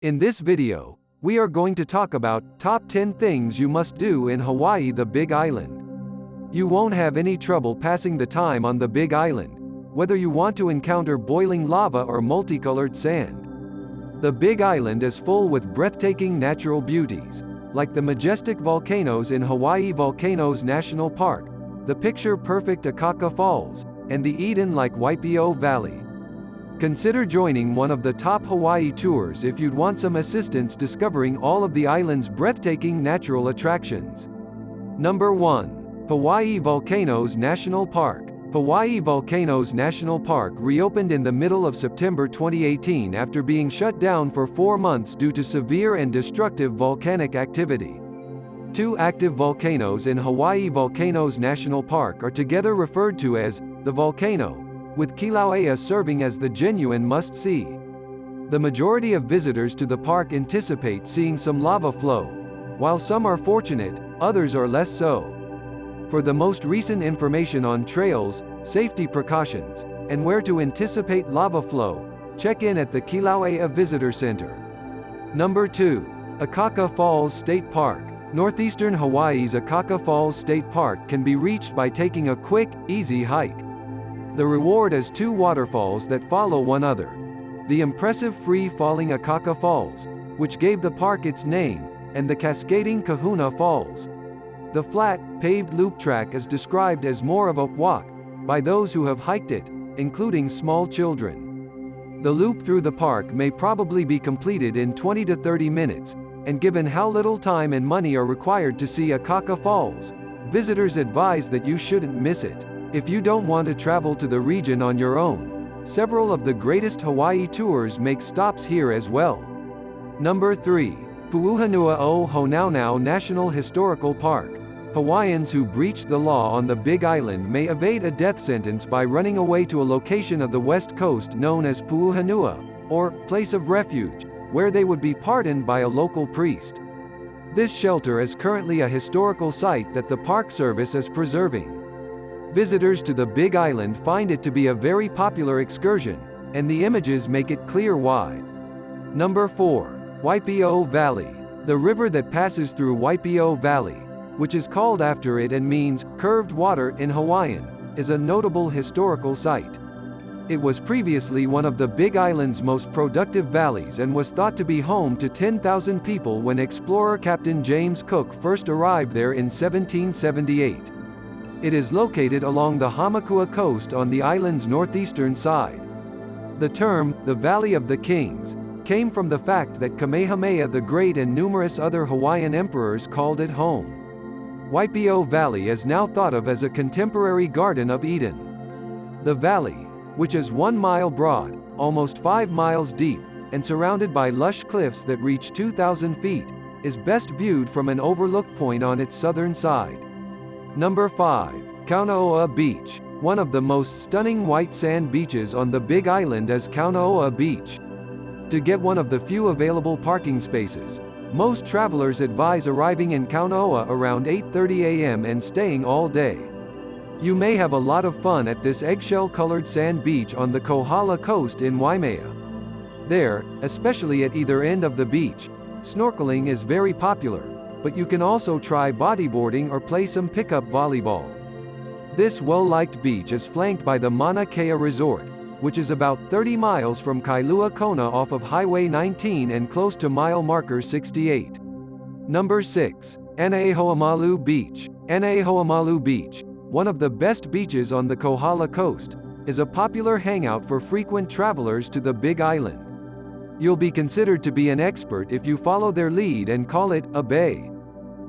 In this video, we are going to talk about top 10 things you must do in Hawaii the Big Island. You won't have any trouble passing the time on the Big Island, whether you want to encounter boiling lava or multicolored sand. The Big Island is full with breathtaking natural beauties, like the majestic volcanoes in Hawaii Volcanoes National Park, the picture-perfect Akaka Falls, and the Eden-like Waipio Valley. Consider joining one of the top Hawaii tours if you'd want some assistance discovering all of the island's breathtaking natural attractions. Number 1. Hawaii Volcanoes National Park. Hawaii Volcanoes National Park reopened in the middle of September 2018 after being shut down for four months due to severe and destructive volcanic activity. Two active volcanoes in Hawaii Volcanoes National Park are together referred to as the volcano, with Kilauea serving as the genuine must-see. The majority of visitors to the park anticipate seeing some lava flow. While some are fortunate, others are less so. For the most recent information on trails, safety precautions, and where to anticipate lava flow, check in at the Kilauea Visitor Center. Number 2. Akaka Falls State Park. Northeastern Hawaii's Akaka Falls State Park can be reached by taking a quick, easy hike. The reward is two waterfalls that follow one another. The impressive free-falling Akaka Falls, which gave the park its name, and the cascading Kahuna Falls. The flat, paved loop track is described as more of a walk by those who have hiked it, including small children. The loop through the park may probably be completed in 20 to 30 minutes, and given how little time and money are required to see Akaka Falls, visitors advise that you shouldn't miss it. If you don't want to travel to the region on your own, several of the greatest Hawaii tours make stops here as well. Number 3. Pu'uhonua o Honaunau National Historical Park. Hawaiians who breach the law on the Big Island may evade a death sentence by running away to a location of the west coast known as Pu'uhonua, or place of refuge, where they would be pardoned by a local priest. This shelter is currently a historical site that the Park Service is preserving. Visitors to the Big Island find it to be a very popular excursion, and the images make it clear why. Number 4. Waipio Valley. The river that passes through Waipio Valley, which is called after it and means curved water in Hawaiian, is a notable historical site. It was previously one of the Big Island's most productive valleys and was thought to be home to 10,000 people when explorer Captain James Cook first arrived there in 1778. It is located along the Hamakua coast on the island's northeastern side. The term, the Valley of the Kings, came from the fact that Kamehameha the Great and numerous other Hawaiian emperors called it home. Waipio Valley is now thought of as a contemporary Garden of Eden. The valley, which is one mile broad, almost five miles deep, and surrounded by lush cliffs that reach 2,000 feet, is best viewed from an overlook point on its southern side. Number 5. Kaunaoa Beach. One of the most stunning white sand beaches on the Big Island is Kaunaoa Beach. To get one of the few available parking spaces, most travelers advise arriving in Kaunaoa around 8.30 a.m. and staying all day. You may have a lot of fun at this eggshell-colored sand beach on the Kohala coast in Waimea. There, especially at either end of the beach, snorkeling is very popular, but you can also try bodyboarding or play some pickup volleyball. This well-liked beach is flanked by the Mauna Kea Resort, which is about 30 miles from Kailua Kona off of Highway 19 and close to mile marker 68. Number 6. Anaehoamalu Beach. Anaehoamalu Beach, one of the best beaches on the Kohala coast, is a popular hangout for frequent travelers to the Big Island. You'll be considered to be an expert if you follow their lead and call it A-Bay.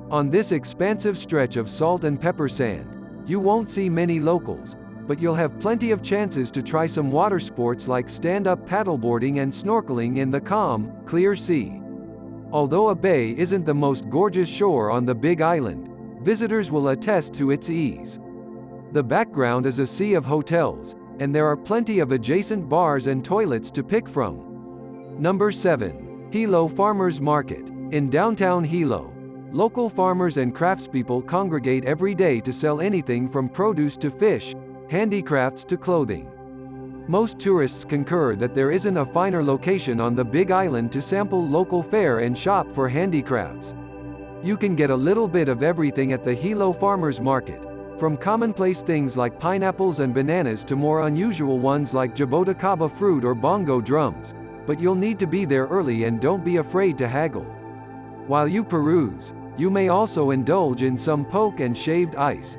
On this expansive stretch of salt and pepper sand, you won't see many locals, but you'll have plenty of chances to try some water sports like stand-up paddleboarding and snorkeling in the calm, clear sea. Although A-Bay isn't the most gorgeous shore on the Big Island, visitors will attest to its ease. The background is a sea of hotels, and there are plenty of adjacent bars and toilets to pick from. Number 7. Hilo Farmers Market. In downtown Hilo, local farmers and craftspeople congregate every day to sell anything from produce to fish, handicrafts to clothing. Most tourists concur that there isn't a finer location on the Big Island to sample local fare and shop for handicrafts. You can get a little bit of everything at the Hilo Farmers Market, from commonplace things like pineapples and bananas to more unusual ones like jaboticaba fruit or bongo drums, but you'll need to be there early and don't be afraid to haggle. While you peruse, you may also indulge in some poke and shaved ice.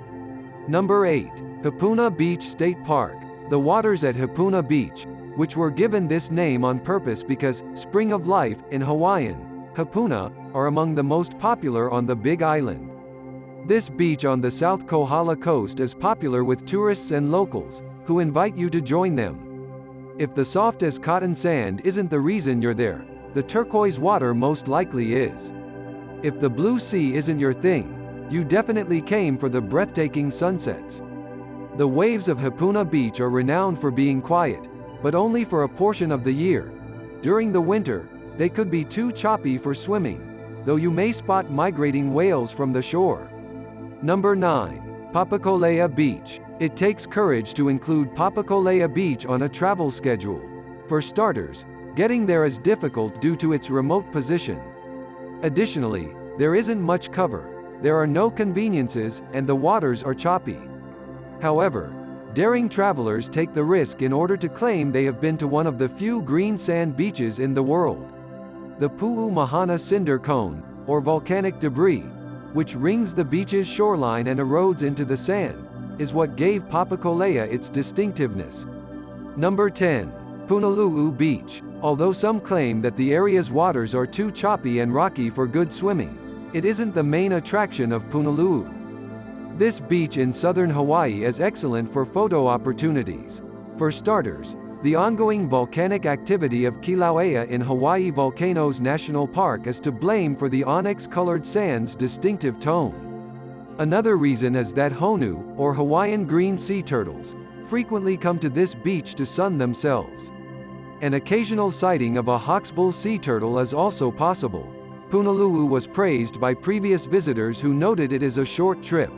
Number 8. Hapuna Beach State Park. The waters at Hapuna Beach, which were given this name on purpose because Spring of Life in Hawaiian, Hapuna, are among the most popular on the Big Island. This beach on the South Kohala coast is popular with tourists and locals, who invite you to join them. If the soft as cotton sand isn't the reason you're there, the turquoise water most likely is. If the blue sea isn't your thing, you definitely came for the breathtaking sunsets. The waves of Hapuna Beach are renowned for being quiet, but only for a portion of the year. During the winter, they could be too choppy for swimming, though you may spot migrating whales from the shore. Number 9. Papakolea Beach. It takes courage to include Papakolea Beach on a travel schedule. For starters, getting there is difficult due to its remote position. Additionally, there isn't much cover, there are no conveniences, and the waters are choppy. However, daring travelers take the risk in order to claim they have been to one of the few green sand beaches in the world. The Pu'u Mahana cinder cone, or volcanic debris, which rings the beach's shoreline and erodes into the sand, is what gave Papakolea its distinctiveness. Number 10. Punalu'u Beach. Although some claim that the area's waters are too choppy and rocky for good swimming, it isn't the main attraction of Punalu'u. This beach in southern Hawaii is excellent for photo opportunities. For starters, the ongoing volcanic activity of Kilauea in Hawaii Volcanoes National Park is to blame for the onyx-colored sand's distinctive tone. Another reason is that honu, or Hawaiian green sea turtles, frequently come to this beach to sun themselves. An occasional sighting of a hawksbill sea turtle is also possible. Punalu'u was praised by previous visitors who noted it is a short trip.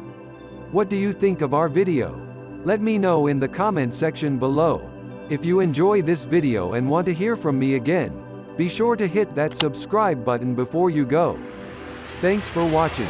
What do you think of our video? Let me know in the comment section below. If you enjoy this video and want to hear from me again, be sure to hit that subscribe button before you go. Thanks for watching.